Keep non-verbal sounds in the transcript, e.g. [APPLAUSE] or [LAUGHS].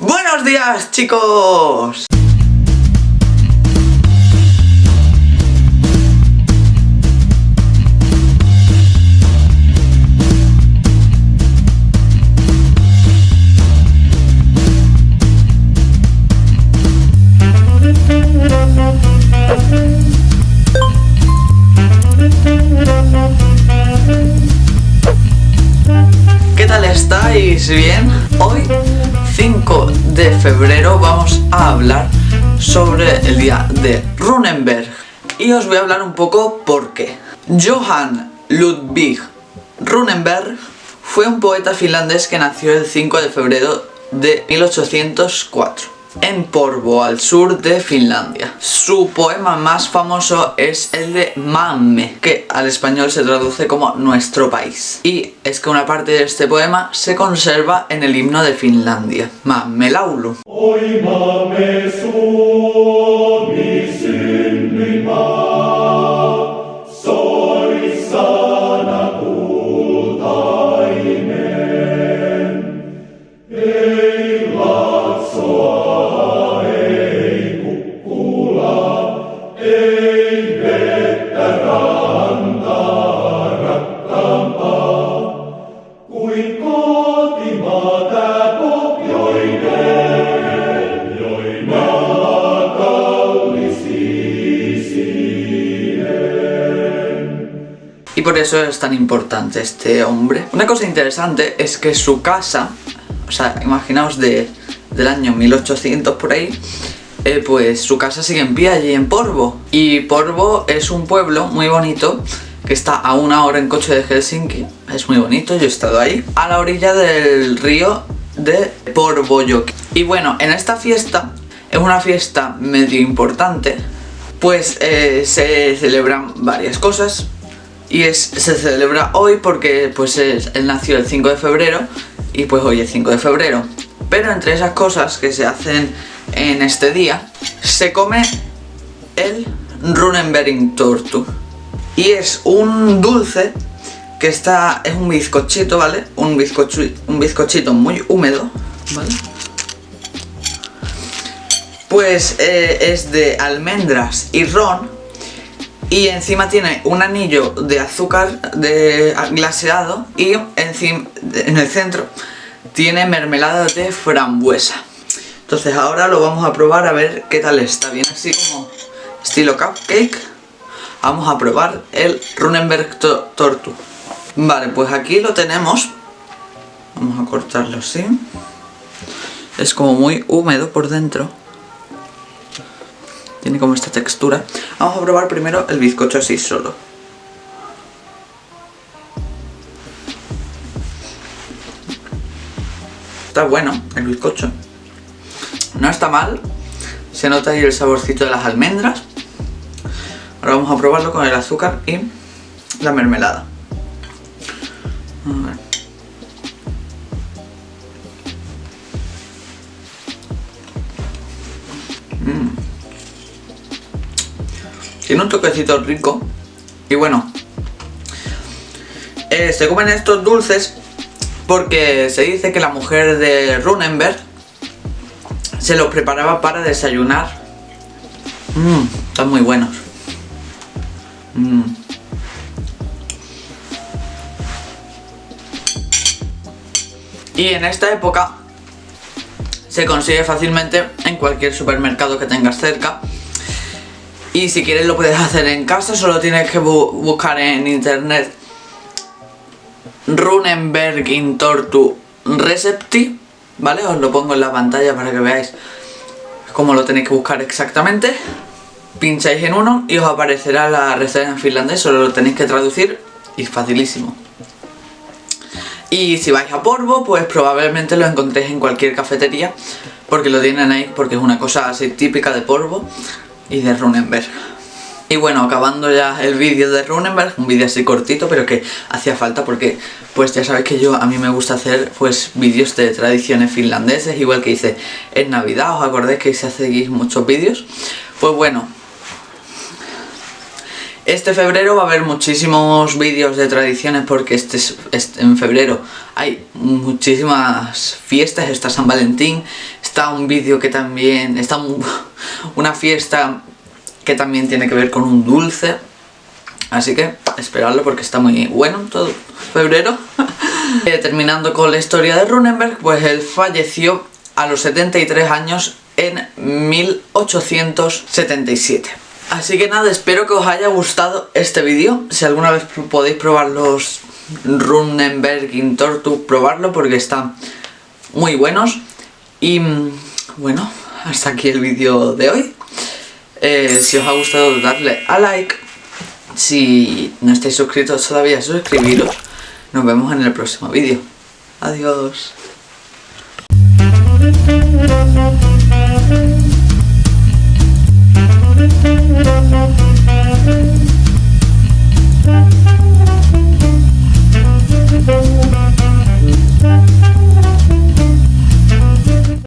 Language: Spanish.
Buenos días chicos. ¿Qué tal estáis? ¿Bien? Hoy, 5 de febrero, vamos a hablar sobre el día de Runenberg. Y os voy a hablar un poco por qué. Johann Ludwig Runenberg fue un poeta finlandés que nació el 5 de febrero de 1804 en Porvo, al sur de Finlandia. Su poema más famoso es el de Mamme, que al español se traduce como Nuestro País. Y es que una parte de este poema se conserva en el himno de Finlandia, Mamme Laulu. Suomi synnyinmaa, Y por eso es tan importante este hombre. Una cosa interesante es que su casa, o sea, imaginaos de, del año 1800 por ahí, eh, pues su casa sigue en pie allí en Porvo. Y Porvo es un pueblo muy bonito que está a una hora en coche de Helsinki. Es muy bonito, yo he estado ahí. A la orilla del río de Porvojoki. Y bueno, en esta fiesta, es una fiesta medio importante, pues eh, se celebran varias cosas. Y se celebra hoy porque pues es- él nació el 5 de febrero y pues hoy es 5 de febrero. Pero entre esas cosas que se hacen en este día, se come el Runenberg Tortu. Y es un dulce que está, es un bizcochito, ¿vale? Un, un bizcochito muy húmedo, ¿vale? Pues eh, es de almendras y ron y encima tiene un anillo de azúcar de glaseado y encima, en el centro tiene mermelada de frambuesa. Entonces ahora lo vamos a probar a ver qué tal está. Bien así como estilo cupcake. Vamos a probar el Runenberg to- Tortu. Vale, pues aquí lo tenemos. Vamos a cortarlo así. Es como muy húmedo por dentro. Tiene como esta textura. Vamos a probar primero el bizcocho así solo. Está bueno el bizcocho. No está mal. Se nota ahí el saborcito de las almendras. Ahora vamos a probarlo con el azúcar y la mermelada. Ver. Tiene un toquecito rico. Y bueno. eh, se comen estos dulces porque se dice que la mujer de Runenberg se los preparaba para desayunar. Mmm, están muy buenos. Mm. Y en esta época se consigue fácilmente en cualquier supermercado que tengas cerca. Y si quieres lo puedes hacer en casa, solo tienes que bu- buscar en internet Runenberg in Tortu Recepti, ¿vale? Os lo pongo en la pantalla para que veáis cómo lo tenéis que buscar exactamente. Pincháis en uno y os aparecerá la receta en finlandés, solo lo tenéis que traducir y facilísimo. Y si vais a Porvo, pues probablemente lo encontréis en cualquier cafetería, porque lo tienen ahí, porque es una cosa así típica de Porvo y de Runenberg. Y bueno, acabando ya el vídeo de Runenberg, un vídeo así cortito, pero que hacía falta porque, pues ya sabéis que yo, a mí me gusta hacer, pues, vídeos de tradiciones finlandeses, igual que hice en Navidad, ¿os acordáis que hice hace muchos vídeos? Pues bueno, este febrero va a haber muchísimos vídeos de tradiciones porque este, es- este- en febrero hay muchísimas fiestas, está San Valentín, está un vídeo que también... Está un- [LAUGHS] una fiesta que también tiene que ver con un dulce. Así que esperadlo porque está muy bueno todo febrero. [LAUGHS] Eh, terminando con la historia de Runenberg, pues él falleció a los 73 años en 1877. Así que nada, espero que os haya gustado este vídeo. Si alguna vez podéis probar los Runenberg in Tortu, probarlo porque están muy buenos. Y mm, bueno, hasta aquí el vídeo de hoy. Eh, si os ha gustado darle a like. Si no estáis suscritos todavía, suscribiros. Nos vemos en el próximo vídeo. Adiós.